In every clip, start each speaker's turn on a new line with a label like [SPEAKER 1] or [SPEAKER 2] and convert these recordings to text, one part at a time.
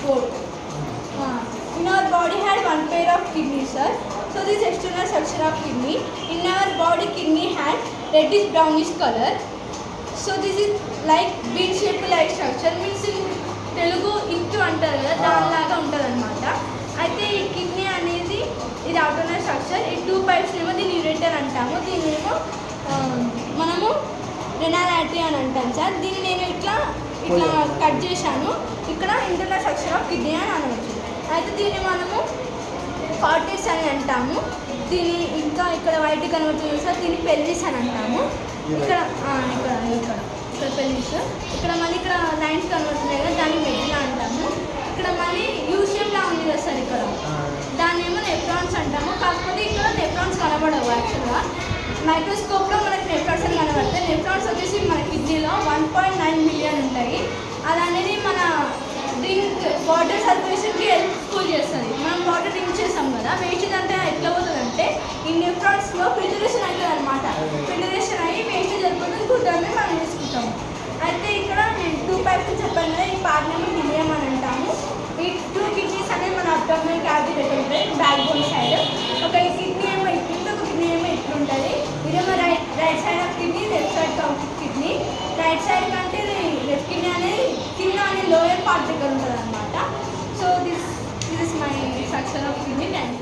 [SPEAKER 1] both. Uh, in our body had one pair of kidneys, sir. So this external structure of kidney. In our body, kidney had reddish brownish color. So this is like bean shape like structure means Telugu into అంటారు కదా దానిలాగా ఉంటుంది అనమాట అయితే ఈ kidney అనేది ఇది outer structure ఈ టూ పైప్స్ ఏమో దీన్ని యూరేటర్ అంటాము దీన్ని ఏమో ఆ, మనము రెనాలాటీ అని అంటాం సార్ దీన్ని నేను ఇట్లా ఇట్లా కట్ చేశాను ఇక్కడ ఇంటర్నల్ స్ట్రక్చర్ ఆఫ్ కిడ్నీ అని అనవచ్చు అయితే దీన్ని మనము కార్టెస్ అని అంటాము. దీని ఇంకా ఇక్కడ వైట్ కనబడుతుంది సార్ దీన్ని పెల్లిస్ అని అంటాము. ఇక్కడ ఇక్కడ ఇక్కడ ఇక్కడ పెల్లిస్ ఇక్కడ మళ్ళీ ఇక్కడ లైన్స్ కనబడుతున్నాయి కదా దాన్ని మెడ్లా అంటాము. ఇక్కడ మళ్ళీ యూషియంలా ఉంది కదా సార్ ఇక్కడ. దాన్ని ఏమో నెఫ్రాన్స్ అంటాము. కాకపోతే ఇక్కడ నెఫ్రాన్స్ కనబడవు యాక్చువల్గా. మైక్రోస్కోప్లో మనకి నెఫ్రాన్స్ అని కనబడతాయి. నెఫ్రాన్స్ వచ్చేసి మన కిడ్నీలో వన్ పాయింట్ నైన్ మిలియన్ ఉంటాయి. అది అనేది డ్రింక్ వాటర్ సర్క్యులేషన్కి హెల్ప్ఫుల్ చేస్తుంది. మనం వాటర్ డ్రింక్ చేస్తాం కదా వేస్టేజ్ అంటే ఎట్లా పోతుంది అంటే ఈ న్యూట్రాన్స్లో ఫిల్టరేషన్ అవుతుంది అనమాట ఫిల్టరేషన్ అయ్యి వేస్టేజ్ వెళ్ళిపోతుంది గుడ్డని మనం తీసుకుంటాము. అయితే ఇక్కడ నేను టూ పైప్స్ చెప్పాను కదా ఈ పార్ట్ మిలియం అని అంటాము. ఈ టూ కిడ్నీస్ అనేవి మన అబ్డోమినల్ క్యావిటీ దగ్గర ఉంటాయి బ్యాక్ బోన్ సైడ్ ఒక కిడ్నీ ఏమో ఇట్లుంటే ఒక కిడ్నీ ఏమో ఇట్లుంటుంది. ఇదేమో right right side of kidney left side of kidney right side కానీ లెఫ్ట్ కిడ్నీ అనేది కింద అనే లోయర్ దగ్గర ఉంటుంది అనమాట
[SPEAKER 2] so this this is my structure of
[SPEAKER 3] kidney and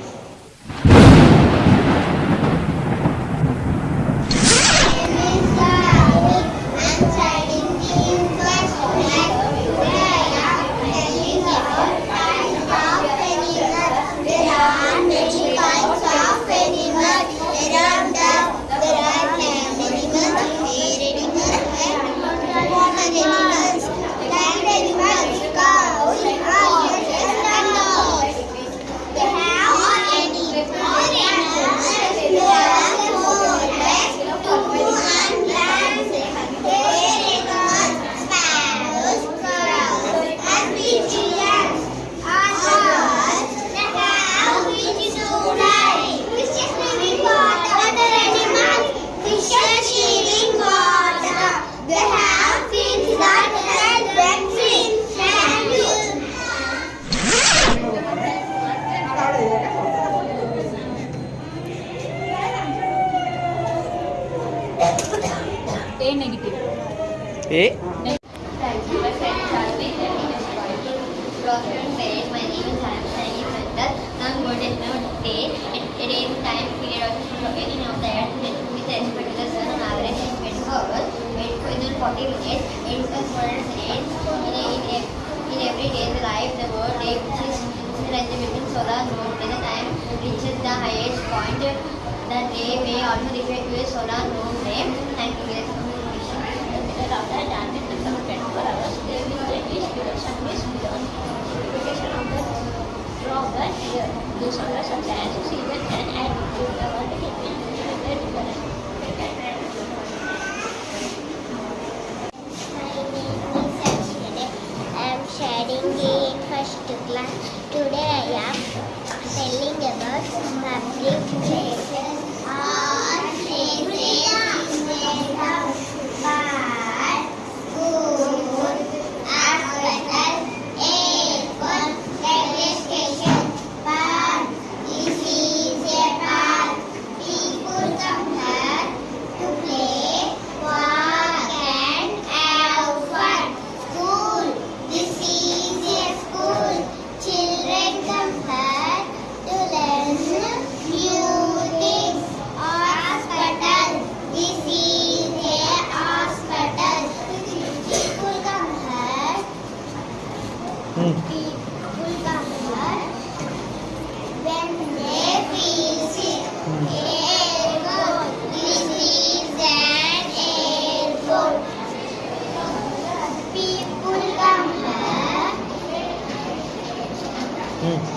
[SPEAKER 3] 嗯。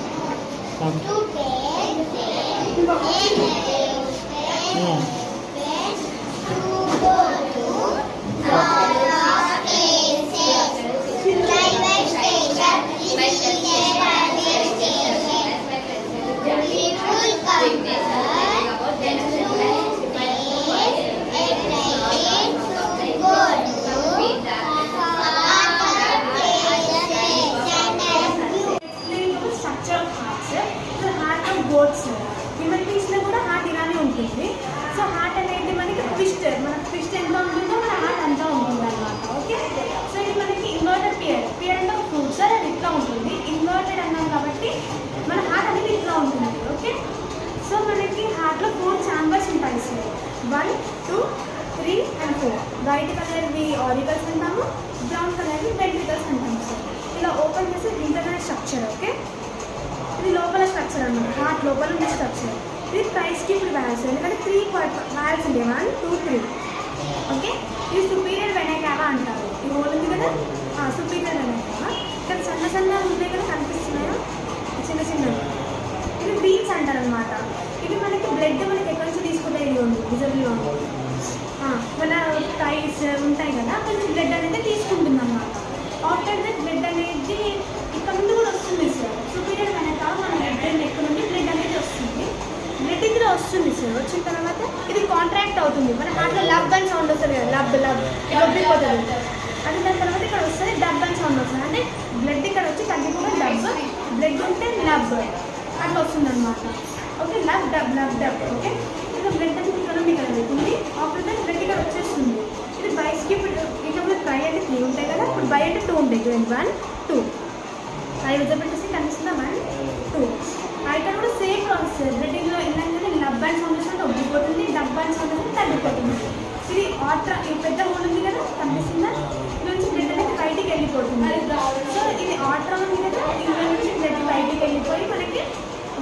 [SPEAKER 3] 好。price kept valves ఎందుకంటే త్రీ వ్యాల్స్ ఉండే వన్ టూ త్రీ ఓకే ఇది సుపీరియర్ వెనకావ అంటారు. ఈ హోల్ ఉంది కదా? సుపీరియర్ వెనకావ ఇక్కడ సన్న సన్న ఉన్నాయి కదా కనిపిస్తున్నాయా? చిన్న చిన్నవి. ఇది బీన్స్ అంటారు అనమాట ఇది మనకి బ్లడ్ మనకి ఎక్కడి నుంచి తీసుకుంటే ఇది ఉంది రిజర్వ్లో. ఉంది మన టైస్ ఉంటాయి కదా అక్కడ నుంచి బ్లడ్ అనేది తీసుకుంటుంది అనమాట ఆఫ్టర్ దట్ బ్లడ్ అనేది ఇక్కడ నుండి కూడా వస్తుంది సార్ సుపీరియర్ వెనకాల మన బ్లడ్ అనేది బ్లడ్ వస్తుంది సార్. వచ్చిన తర్వాత ఇది కాంట్రాక్ట్ అవుతుంది. మన హార్ట్లో లబ్ అని సౌండ్ వస్తుంది కదా లబ్ లబ్ లబ్బిపోతుంది అది దాని తర్వాత ఇక్కడ వస్తుంది డబ్ అని సౌండ్ వస్తుంది. అంటే బ్లడ్ ఇక్కడ వచ్చి తగ్గిపోతే డబ్ బ్లడ్ ఉంటే లబ్ అట్లా వస్తుంది అనమాట okay lub dub lub dub okay ఇది బ్లడ్ అనేది ఇక్కడ ఉంది కదా ఉంది ఆఫ్టర్ బ్లడ్ ఇక్కడ వచ్చేస్తుంది. ఇది బైస్కి ఇప్పుడు ఇక్కడ బై అంటే త్రీ ఉంటాయి కదా. ఇప్పుడు బై అంటే టూ ఉంటాయి. చూడండి వన్ టూ అది విజబెట్టేసి కనిపిస్తుందా? వన్ టూ ఇక్కడ కూడా సేమ్ ప్రాసెస్ బ్లడ్ ఏంటంటే లబ్ అండ్ తగ్గిపోతుంది వస్తుంది ఉబ్బిపోతుంది తగ్గిపోతుంది. ఇది ఆట్రా ఈ పెద్ద హోల్ ఉంది కదా కనిపిస్తుందా? నుంచి బ్లడ్ అనేది బయటికి వెళ్ళిపోతుంది. సో ఇది ఆట్రా ఉంది కదా ఇందులో నుంచి బ్లడ్ బయటికి వెళ్ళిపోయి మనకి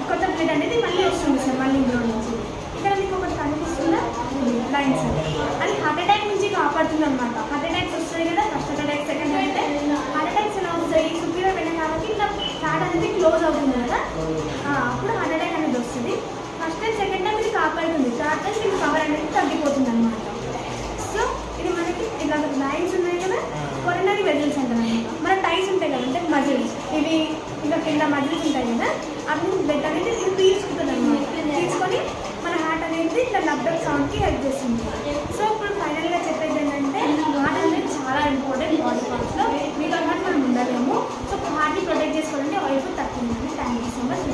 [SPEAKER 3] కొత్త బ్లడ్ అనేది మళ్ళీ వస్తుంది సార్ మళ్ళీ ఇందులో నుంచి. ఇక్కడ మీకు ఒకటి కనిపిస్తుందా? సార్ అది హార్ట్ అటాక్ నుంచి కాపాడుతుంది అనమాట హార్ట్ అటాక్స్ వస్తాయి కదా ఫస్ట్ అటాక్ సెకండ్ అంటే హార్ట్ అటాక్స్ ఎలా వస్తాయి సుపీరియర్ వెళ్ళిన కాబట్టి ఇట్లా హార్ట్ అనేది క్లోజ్ అవుతుంది కదా. అప్పుడు హార్ట్ అటాక్ అనేది వస్తుంది. ఫస్ట్ అండ్ సెకండ్ కాపాడుతుంది. థర్డ్ టైం ఇది పవర్ అనేది తగ్గిపోతుంది అనమాట సో ఇది మనకి ఇలా లైన్స్ ఉన్నాయి కదా? కొరనరీ వెజల్స్ అంటారు అనమాట మన టైస్ ఉంటాయి కదా? అంటే మజిల్స్ ఇవి ఇంకా కింద మజిల్స్ ఉంటాయి కదా? అవి బ్లడ్ అనేది ఇది తీసుకుంటుంది అనమాట తీసుకొని మన హార్ట్ అనేది ఇట్లా లబ్డప్ సౌండ్కి హెల్ప్ చేస్తుంది. సో ఇప్పుడు ఫైనల్గా చెప్పేది ఏంటంటే హార్ట్ అనేది చాలా ఇంపార్టెంట్ బాడీ పార్ట్స్లో మీకు హార్ట్ మనం ఉండలేము. సో హార్ట్ని ప్రొటెక్ట్ చేసుకోవాలంటే వైపు తక్కువ
[SPEAKER 4] thank you so much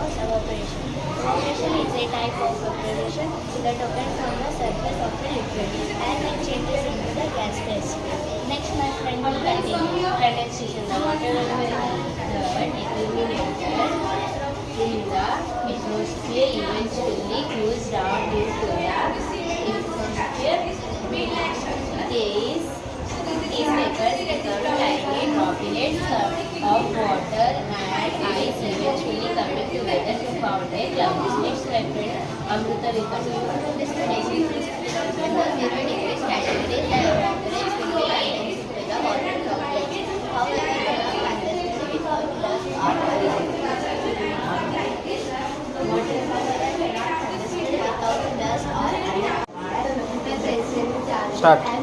[SPEAKER 4] explain evaporation. Evaporation is a type of evaporation that occurs on the surface of a liquid and it changes into the gas phase. Next, my friend will continue condensation. The water will be covered, it will be in the atmosphere eventually cools down due to the atmosphere. It is these papers become tiny droplets of water better to found a club is next referred Amruta Vikram. This tradition is the zero degree category characterized with the items with the modern complex. However, the fantasy without loss are
[SPEAKER 5] Start.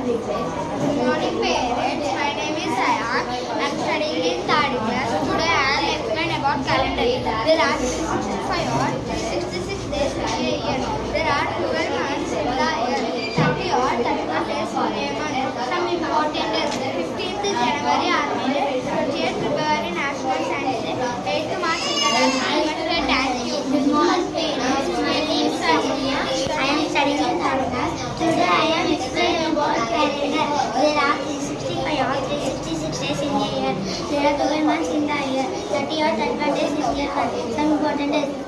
[SPEAKER 2] Are 365 or 366 days in a year. There are 12 months in the year. 30 or 31 days in a month. Some important days. 15th January Army Day. 28th February National Science Day. 8th March International Day. Thank you. Good morning my name is Sanya. I am studying in third. Today I am explaining about calendar. There are 365 or 366 days in a year. There are 12 months in the year. diversity or advantage is here. Some important is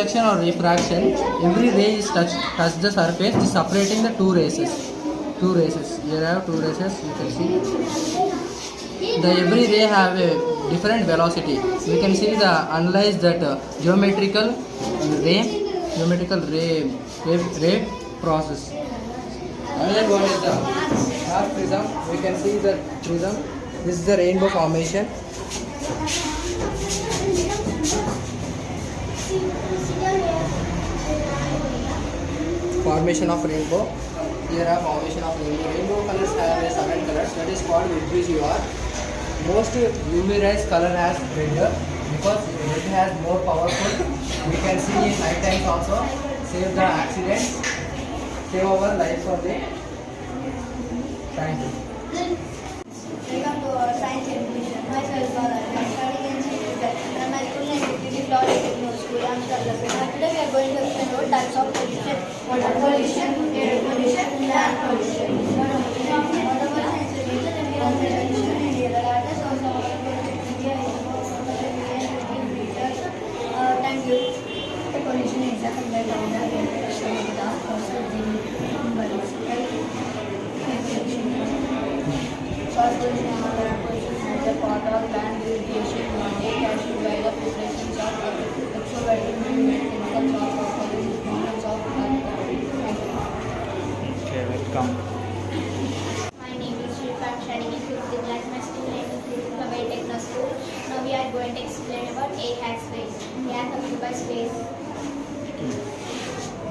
[SPEAKER 6] reflection or refraction. Every ray is touch, touch the surface, separating the two races. Two races. Here I have two races. You can see. The every ray have a different velocity. We can see the analyze that uh, geometrical ray, geometrical ray, ray, ray process. Another one is the half prism. We can see the prism. This is the rainbow formation. Formation of rainbow. Here are formation of rainbow. Rainbow colors have a seven colors. That is called VIBGYOR. Most luminous color has red because red has more powerful. We can see in night times also. Save the accidents. Save our life for the. Thank you.
[SPEAKER 2] Welcome to science education. Myself. I am school today we are going to explain types of. water pollution, air pollution, land pollution. Thank you. The pollution is a fundamental part of land irrigation mandate as to guide the preparations of extroverted
[SPEAKER 5] movement. Welcome.
[SPEAKER 4] My name is Shilpa. I'm studying in fifth class. My school name is Mobile Techno School. Now we are going to explain about A hat space. A hat occupies space.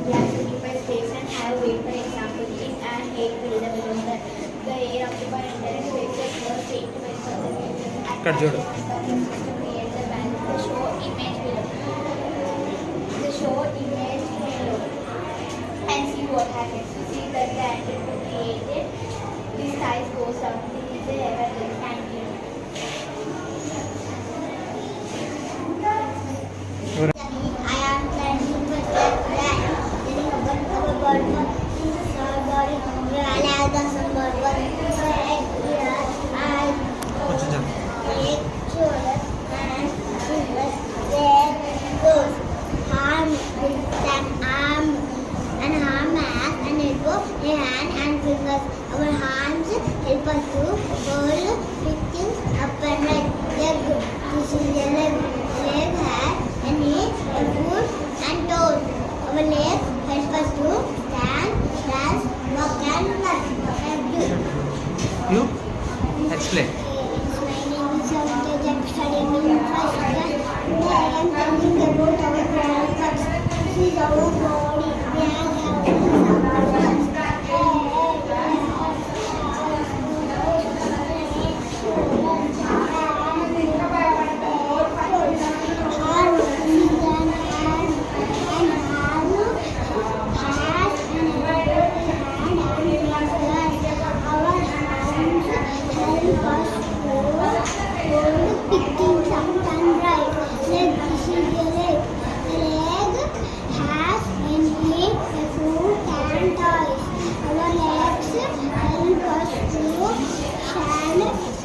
[SPEAKER 4] The hat occupies space and have weight. For example, is an eight below the air occupied entire space is close to eight to five thousand
[SPEAKER 2] Our legs help us to stand, dance, walk, and run. Thank you.
[SPEAKER 5] You explain.
[SPEAKER 2] My name is Savita Jack, studying in first class. Today I am talking about our body parts. This is our body. We have some Picking something right. Leg, this is the leg. The leg has mainly a food and toys. Our legs help us to stand,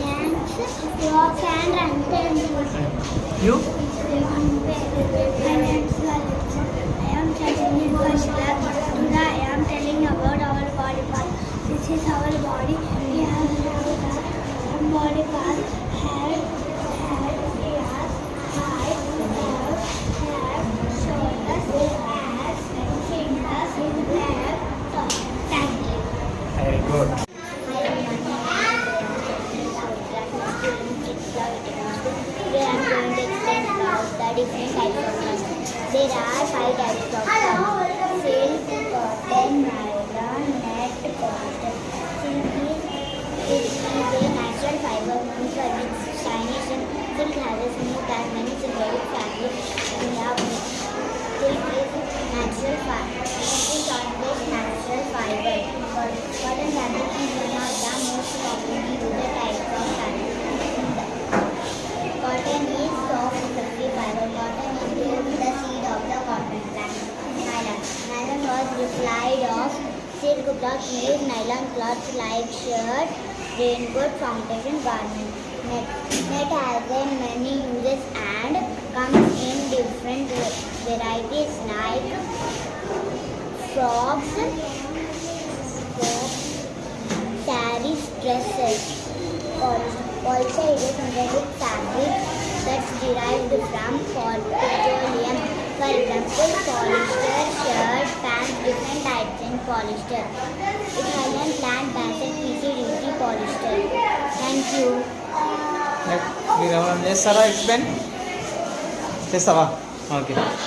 [SPEAKER 2] dance, walk and run. Thank you.
[SPEAKER 5] You?
[SPEAKER 2] My name is Alexa. I am studying in first class. Today I am telling about our body part. This is our body. We have our body part. Head, head, ears, eyes, nose, head, shoulders, hands, fingers, leg, toes. Thank you.
[SPEAKER 5] Very good.
[SPEAKER 2] We are going to explain about the different types of cotton. There are five types of cotton. Silk, cotton, nylon, net, cotton. Silk is, it is a natural fiber known for its shyness. Silk has a smooth and many synthetic fabrics in the mix. Silk is natural fiber. It is always natural fiber. Cotton fabric is one of the most commonly used types of fabric. Cotton is soft, fluffy fiber. Cotton is grown the seed of the cotton plant. Nylon. Nylon was replied of silk cloth made nylon cloths like shirt, raincoat, foundation, garment.
[SPEAKER 7] net. Net has a many uses and comes in different varieties like frogs, frogs saris, dresses. Also, it is synthetic fabric that's derived from petroleum. For example, polyester, shirt, pants, different types in polyester. Italian plant basket PC duty polyester. Thank you.
[SPEAKER 2] Let me explain. Yes, sir. Okay.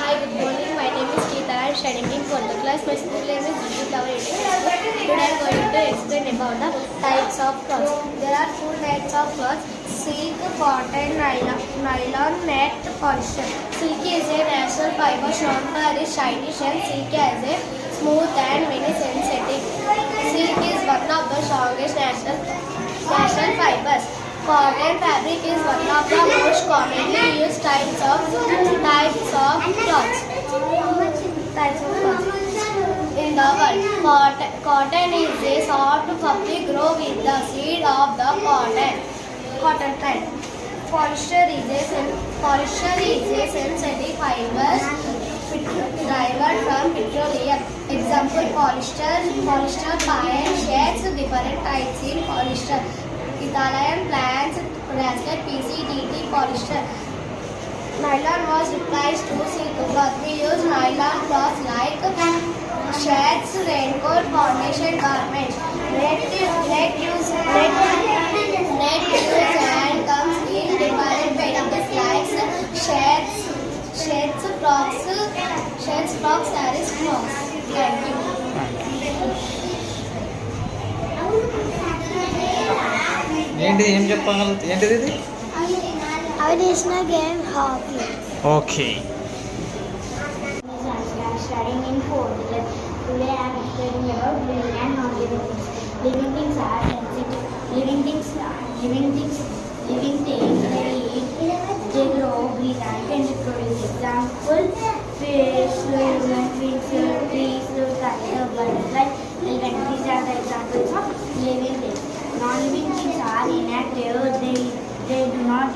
[SPEAKER 2] Am studying in 12th class. My school name is Education. Today I am going to explain about the types of clothes. There are four types of clothes. Silk, cotton, nylon, nylon net, polyester. Silk is a natural fiber shown for its shiny shell. Silk has a smooth and very sensitive. Silk is one of the strongest natural, natural fibers. Cotton fabric is one of the most commonly used types of types of clothes. In the world, cotton, is a soft puppy grow with the seed of the cotton. Cotton plant. Polyester is a polyester is a synthetic fiber derived from petroleum. Example: polyester, polyester pine shades different types in polyester. Italian plants, bracelet, PCDT, polyester. Nylon was replaced to silk cloth. We use nylon cloth like shirts, raincoat, foundation garments. Net, net use, net, net use and comes in different varieties like shirts, shirts, frocks, shirts, frocks, sarees, frocks. Thank you.
[SPEAKER 8] ఏంటి ఏం చెప్పగల ఏంటిది ఇది
[SPEAKER 7] Our national game hockey.
[SPEAKER 8] Okay
[SPEAKER 7] studying in fourth. Today I am explaining about living and non-living things. Living things are sensitive. Living things are living things. Living things they eat, they grow, breathe, and reproduce. Example: fish, human beings, trees, butterfly, elephant. These are the examples of living things. Non-living things are inactive.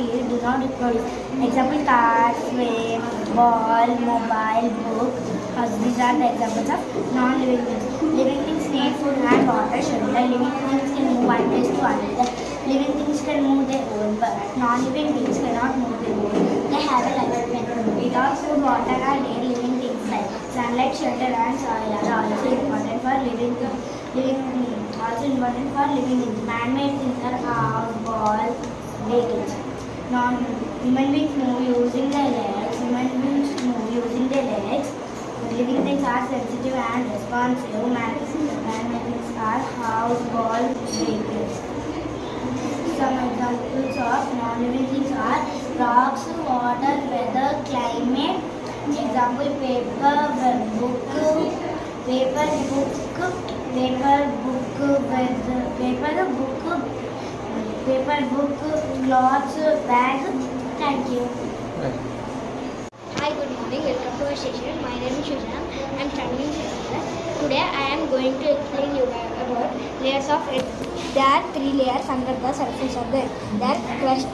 [SPEAKER 7] They do not reproduce. Example: car, frame, ball, mobile, book. These are the examples of non-living things. Living things need food and water, shelter. Living things can move one place to another. Living things can move their own, but non-living things cannot move their own. They have a lifespan. Without food, water, and air, living things like sunlight, shelter, and soil are also important for living things. Living also important for living things. Man-made things are house, ball, vehicles. Non human beings move using their legs. Human beings move using their legs. Living things are sensitive and responsive. Man-made things are house, ball, vehicles. Some examples of non-living things are rocks, water, weather, climate. Example: paper, book, paper, book, paper, book, weather, paper, book, paper, book, clothes, bag. Thank you.
[SPEAKER 2] Hi, good morning. Welcome to our station. My name is Shuzana. I am studying in sixth. Today I am going to explain you about layers of earth. There are three layers under the surface of the earth. They are crust,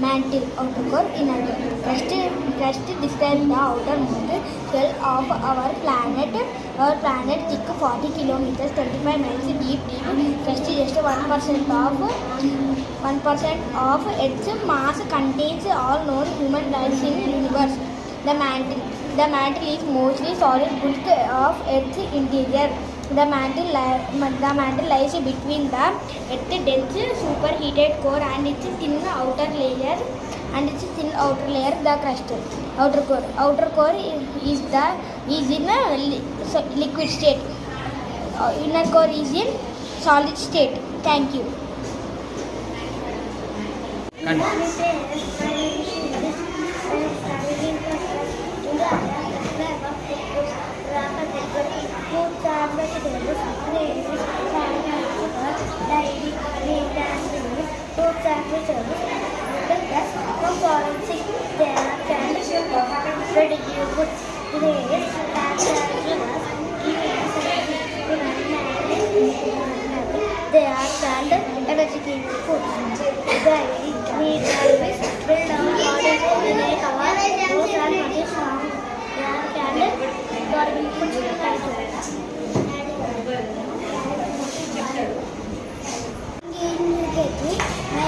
[SPEAKER 2] mantle, outer core, inner core. Crust, crust describes the outermost shell of our planet. Our planet thick 40 kilometers, 25 miles deep. Deep crust just 1% of 1% of Earth's mass contains all known human life in the universe. The mantle, the mantle is mostly solid bulk of Earth's interior. The mantle, li- the mantle lies between the Earth's dense superheated core and its thin outer layer and its thin outer layer, the crust. Outer core. Outer core is the is in a li- so- liquid state. Uh, inner core is in solid state. Thank you.
[SPEAKER 8] అండి
[SPEAKER 2] My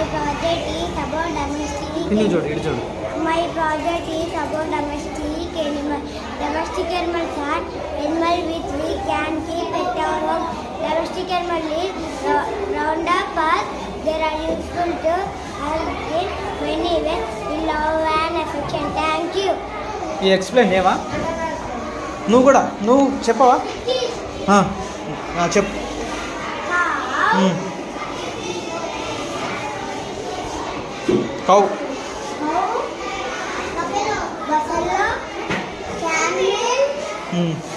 [SPEAKER 2] project is about domestic project Domestic about domestic animal which we can keep at our home. Domestic at our round up animal They are useful to their in many to We love and affection. Thank you.
[SPEAKER 9] You explain, Eva. You నువ్వు కూడా నువ్వు చెప్పవా? చెప్పు. Cow.
[SPEAKER 2] Mm.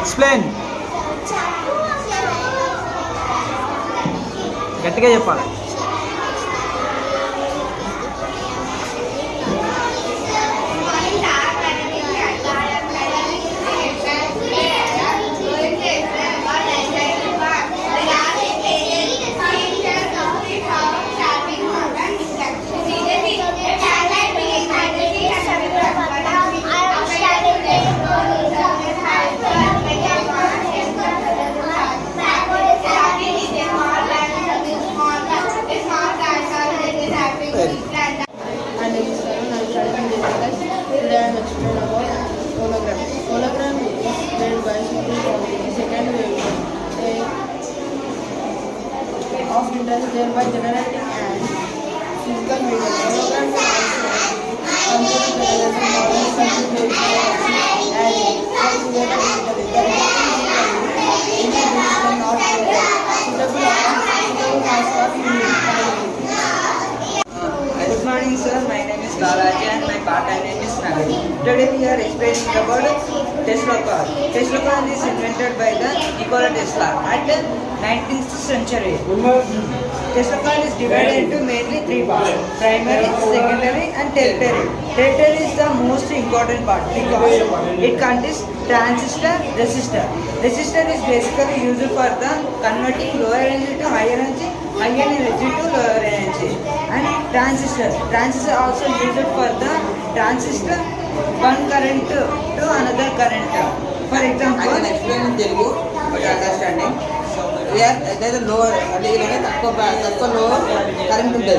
[SPEAKER 2] Explain గట్టిగా చెప్పాలి.
[SPEAKER 10] driven by generating and physical media. Programs are also considered as a model simplification and calculated
[SPEAKER 11] Good morning sir, my name is Balaji and my partner name is Nagari. Today we are explaining about Tesla car. Tesla car is invented by the Nikola Tesla at 19th century. Tesla is divided into mainly three parts: primary, secondary, and tertiary. Tertiary is the most important part because it contains transistor, resistor. Resistor is basically used for the converting lower energy to higher energy, higher energy to lower energy. And transistor. Transistor also used for the transistor one current to another current. For
[SPEAKER 12] I
[SPEAKER 11] example,
[SPEAKER 12] can explain in Telugu for understanding. Is lower అంటే తక్కువ తక్కువ లో current ఉంటుంది.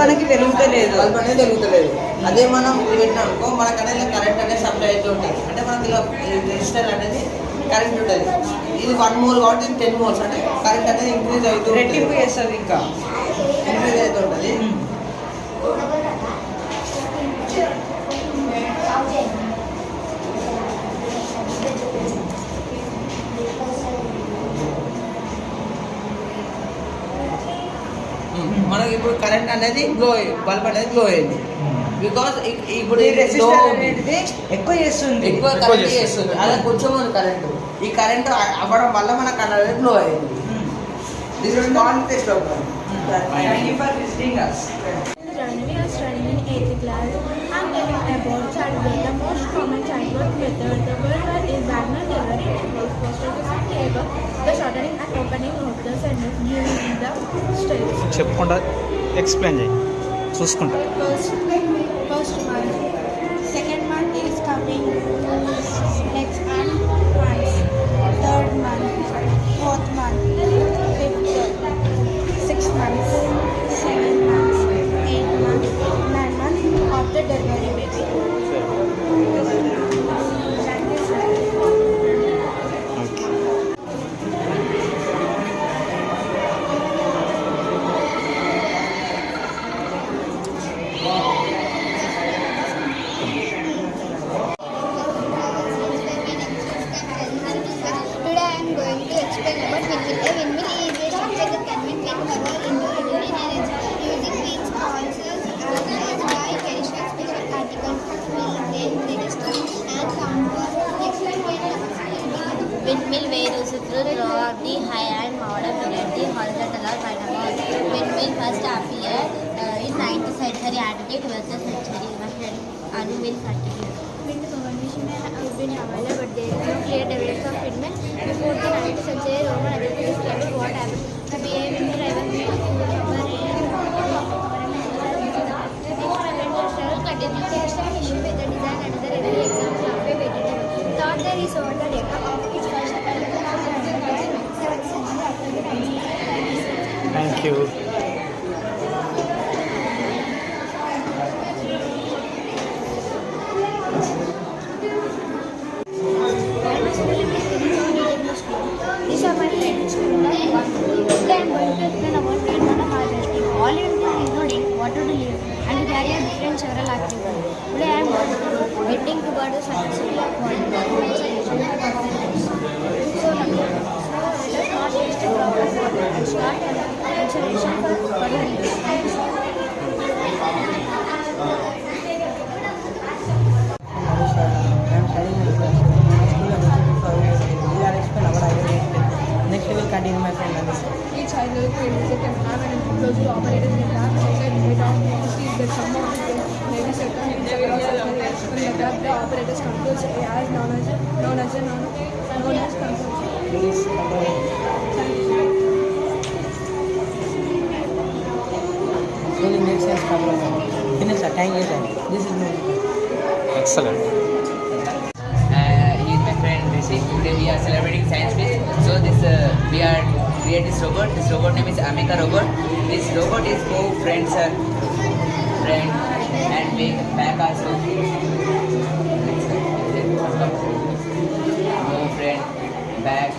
[SPEAKER 11] మనకి వెలుగుతలేదు.
[SPEAKER 12] Bulb అనేది వెలుగుతలేదు అదే మనం పెట్టినాం అనుకో మనకు అనేది కరెంట్ అనేది సప్లై అవుతూ ఉంటుంది. అంటే మనకి ఇలా రెజిస్టర్ అనేది కరెంట్ ఉంటుంది. ఇది వన్ మోల్ కాబట్టి టెన్ మోల్స్ అంటే కరెంట్ అనేది ఇంక్రీజ్ అవుతూ
[SPEAKER 11] రెట్టింపు చేస్తుంది ఇంకా.
[SPEAKER 12] ఇంక్రీజ్ అవుతూ ఉంటుంది. ఇప్పుడు కరెంట్ అనేది గ్లో బల్బ్ అనేది గ్లో అయింది. బికాస్ ఇప్పుడు ఉంది.
[SPEAKER 11] అనేది ఎక్కువ చేస్తుంది.
[SPEAKER 12] ఎక్కువ కరెంట్
[SPEAKER 5] చేస్తుంది.
[SPEAKER 12] అదే కొంచెం ఉంది కరెంట్ ఈ కరెంట్ అవ్వడం వల్ల మన కరెంట్ గ్లో అయింది.
[SPEAKER 13] This is of us. about childbirth, the most common childbirth method. The word is vaginal delivery. It involves prostration labor, the shortening and opening of the cervix during the stage.
[SPEAKER 5] చెప్పుకుంటా explain చేయి చూసుకుంటా
[SPEAKER 13] First, first month. Second month is coming legs and hands. Third month. Fourth month. Fifth. Sixth month. Seventh month. Eighth month. Nine month of the
[SPEAKER 2] going to explain about
[SPEAKER 13] rainwater harvesting. All you do is loading water to live and to carry out different several activities. Today I am getting toward the successful of water conservation and governance. So let us not waste a drop water and start conservation for further use.
[SPEAKER 11] childhood cravings and in
[SPEAKER 1] they don't see that maybe certain the operators controls known as known as a known, as controls.
[SPEAKER 11] Is
[SPEAKER 5] Finish
[SPEAKER 14] uh, a is we are celebrating science week so this uh, we are create this robot. This robot name is Amika robot. This robot is go friend sir, friend and big back also. Go friend, back